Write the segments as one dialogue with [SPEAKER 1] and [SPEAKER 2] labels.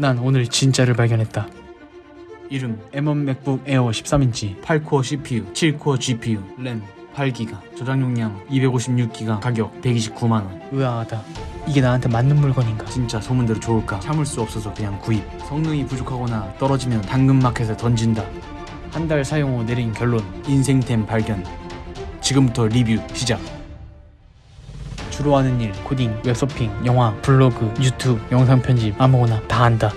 [SPEAKER 1] 난 오늘 진짜를 발견했다. 이름 M1 맥북 에어 13인치. 8코어 CPU 7코어 GPU 램 8기가 저장 용량 256기가 가격 129만원. 의아하다. 이게 나한테 맞는 물건인가? 진짜 소문대로 좋을까? 참을 수 없어서 그냥 구입. 성능이 부족하거나 떨어지면 당근마켓에 던진다. 한 달 사용 후 내린 결론. 인생템 발견. 지금부터 리뷰 시작 주로 하는 일 코딩 웹서핑 영화 블로그 유튜브 영상 편집 아무거나 다 한다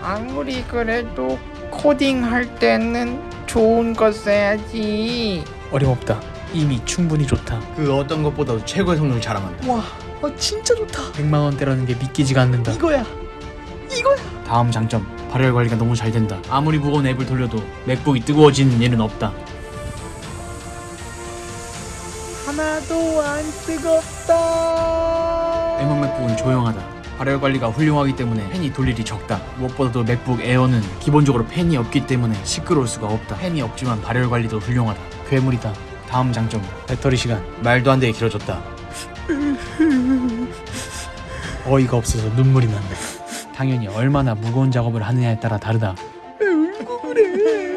[SPEAKER 2] 아무리 그래도 코딩 할 때는 좋은 거 써야지.
[SPEAKER 1] 어림없다 이미 충분히 좋다
[SPEAKER 3] 그 어떤 것보다도 최고의 성능을 자랑한다.
[SPEAKER 1] 와, 어, 진짜 좋다. 100만 원대라는 게 믿기지가 않는다. 이거야.
[SPEAKER 3] 다음 장점, 발열 관리가 너무 잘 된다. 아무리 무거운 앱을 돌려도 맥북이 뜨거워지는 일은 없다.
[SPEAKER 2] 하나도 안 뜨겁다.
[SPEAKER 3] M1 맥북은 조용하다. 발열 관리가 훌륭하기 때문에 팬이 돌 일이 적다. 무엇보다도 맥북 에어는 기본적으로 팬이 없기 때문에 시끄러울 수가 없다. 팬이 없지만 발열 관리도 훌륭하다.
[SPEAKER 1] 괴물이다.
[SPEAKER 3] 다음 장점,
[SPEAKER 1] 배터리 시간.
[SPEAKER 3] 말도 안 되게 길어졌다.
[SPEAKER 1] 어이가 없어서 눈물이 난다. 당연히 얼마나 무거운 작업을 하느냐에 따라 다르다.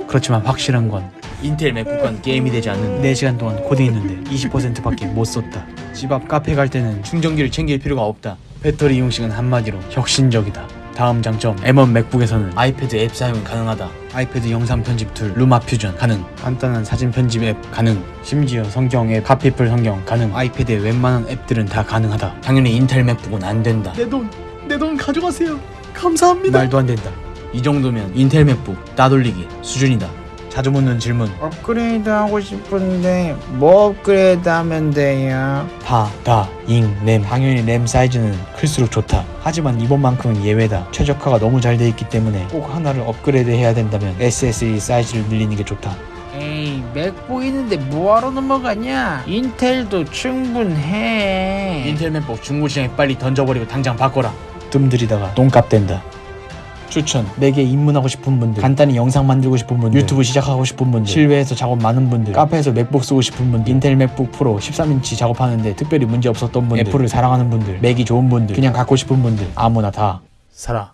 [SPEAKER 1] 그렇지만 확실한 건
[SPEAKER 3] 인텔 맥북과는 게임이 되지 않는다.
[SPEAKER 1] 4시간 동안 코딩했는데 20%밖에 못 썼다. 집 앞 카페 갈 때는
[SPEAKER 3] 충전기를 챙길 필요가 없다.
[SPEAKER 1] 배터리 이용 시간 한마디로 혁신적이다. 다음 장점 M1 맥북에서는
[SPEAKER 3] 아이패드 앱 사용이 가능하다.
[SPEAKER 1] 아이패드 영상 편집 tool LumaFusion 가능 간단한 사진 편집 앱 가능 심지어 성경 앱 카피풀 성경 가능 아이패드의 웬만한 앱들은 다 가능하다
[SPEAKER 3] 당연히 인텔 맥북은 안 된다.
[SPEAKER 1] 내 돈 내 돈 가져가세요 감사합니다 말도 안 된다
[SPEAKER 3] 이 정도면 인텔 맥북 따돌리기 수준이다.
[SPEAKER 1] 자주 묻는 질문
[SPEAKER 2] 업그레이드 하고 싶은데 뭐 업그레이드 하면 돼요?
[SPEAKER 1] 파, 다, 잉, 램 당연히 램 사이즈는 클수록 좋다 하지만 이번만큼은 예외다 최적화가 너무 잘 돼 있기 때문에 꼭 하나를 업그레이드 해야 된다면 SSD 사이즈를 늘리는 게 좋다
[SPEAKER 2] 에이 맥북 있는데 뭐하러 넘어가냐? 인텔도 충분해.
[SPEAKER 3] 인텔 맥북 중고 시장에 빨리 던져버리고 당장 바꿔라.
[SPEAKER 1] 뜸들이다가 똥값 된다 추천. 4개 입문하고 싶은 분들. 간단히 영상 만들고 싶은 분들. 유튜브 시작하고 싶은 분들. 실외에서 작업 많은 분들. 카페에서 맥북 쓰고 싶은 분들. 인텔 맥북 프로 13인치 작업하는데 특별히 문제 없었던 분들. 애플을 사랑하는 분들. 맥이 좋은 분들. 그냥 갖고 싶은 분들. 아무나 다. 사라